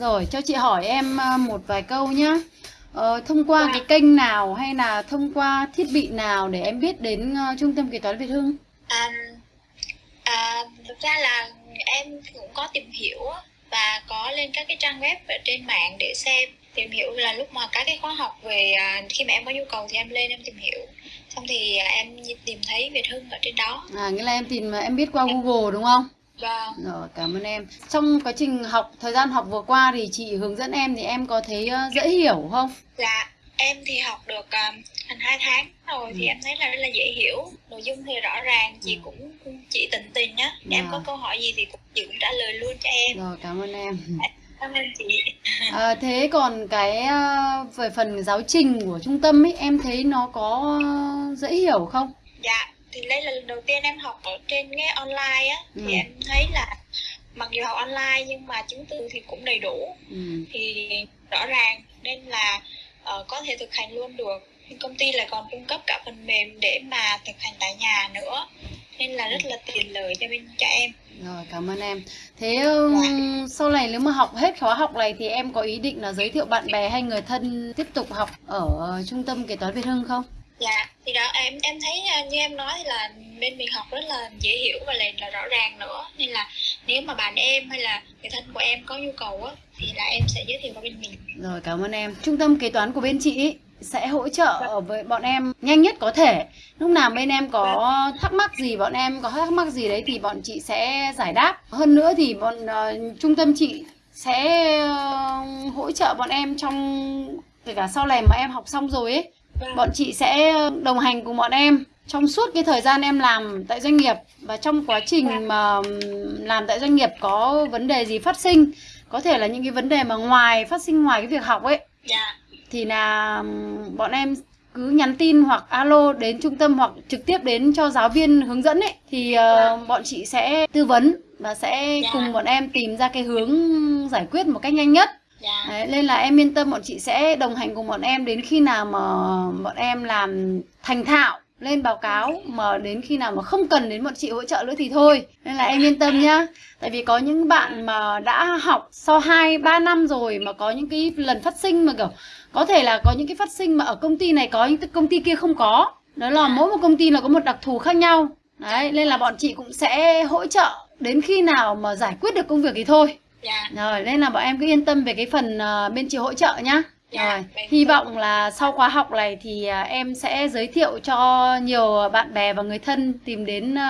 Rồi, cho chị hỏi em ờ, một vài câu nhá. Ờ, thông qua Dạ. cái kênh nào hay là thông qua thiết bị nào để em biết đến ờ, Trung tâm Kế toán Việt Hưng? À, à, thực ra là em cũng có tìm hiểu và có lên các cái trang web ở trên mạng để xem tìm hiểu là lúc mà các cái khóa học về à, khi mà em có nhu cầu thì em lên em tìm hiểu xong thì à, em tìm thấy Việt Hưng ở trên đó À, nghĩa là em tìm em biết qua Google đúng không? Và Rồi, cảm ơn em. Trong quá trình học, thời gian học vừa qua thì chị hướng dẫn em thì em có thấy ờ, dễ hiểu không? dạ em thì học được à, thành hai tháng rồi thì Ừ. em thấy là rất là dễ hiểu nội dung thì rõ ràng chị Ừ. cũng chị tận tình nhá em có Dạ. câu hỏi gì thì cũng chị cũng trả lời luôn cho em Rồi, cảm ơn em. cảm ơn chị À, thế còn cái ờ, về phần giáo trình của trung tâm ấy, em thấy nó có dễ hiểu không? Dạ, thì đây là lần đầu tiên em học ở trên cái online á Ừ. thì em thấy là mặc dù học online nhưng mà chứng từ thì cũng đầy đủ Ừ. thì rõ ràng nên là ờ, có thể thực hành luôn được. Công ty lại còn cung cấp cả phần mềm để mà thực hành tại nhà nữa nên là rất là tiện lợi cho bên cho em. Rồi, cảm ơn em. Thế ừm, sau này nếu mà học hết khóa học này thì em có ý định là giới thiệu bạn bè hay người thân tiếp tục học ở trung tâm kế toán Việt Hưng không? Dạ, thì đó em em thấy à, như em nói thì là bên mình học rất là dễ hiểu và lại là rõ ràng nữa nên là nếu mà bạn em hay là người thân của em có nhu cầu á thì là em sẽ giới thiệu qua bên mình. Rồi, cảm ơn em. Trung tâm kế toán của bên chị ý sẽ hỗ trợ với bọn em nhanh nhất có thể. Lúc nào bên em có thắc mắc gì, bọn em có thắc mắc gì đấy thì bọn chị sẽ giải đáp. Hơn nữa thì bọn ờ, trung tâm chị sẽ ờ, hỗ trợ bọn em trong kể cả sau này mà em học xong rồi ấy. Bọn chị sẽ đồng hành cùng bọn em trong suốt cái thời gian em làm tại doanh nghiệp và trong quá trình mà ừm, làm tại doanh nghiệp có vấn đề gì phát sinh có thể là những cái vấn đề mà ngoài phát sinh ngoài cái việc học ấy. Dạ, thì là bọn em cứ nhắn tin hoặc alo đến trung tâm hoặc trực tiếp đến cho giáo viên hướng dẫn ấy. Thì ờ, bọn chị sẽ tư vấn và sẽ Dạ. cùng bọn em tìm ra cái hướng giải quyết một cách nhanh nhất dạ, Đấy, nên là em yên tâm bọn chị sẽ đồng hành cùng bọn em đến khi nào mà bọn em làm thành thạo lên báo cáo mà đến khi nào mà không cần đến bọn chị hỗ trợ nữa thì thôi. Nên là em yên tâm nhá. Tại vì có những bạn mà đã học sau 2 3 năm rồi mà có những cái lần phát sinh mà kiểu có thể là có những cái phát sinh mà ở công ty này có những công ty kia không có. Đó là mỗi một công ty là có một đặc thù khác nhau. Đấy nên là bọn chị cũng sẽ hỗ trợ đến khi nào mà giải quyết được công việc thì thôi dạ, rồi, nên là bọn em cứ yên tâm về cái phần ờ, bên chị hỗ trợ nhá. Dạ, Rồi, hy vọng là sau khóa học này thì à, em sẽ giới thiệu cho nhiều bạn bè và người thân tìm đến ờ,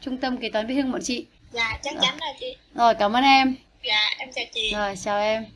trung tâm kế toán Việt Hưng bọn chị. dạ, chắc chắn rồi chị. Rồi, cảm ơn em. Dạ, em chào chị. Rồi, chào em.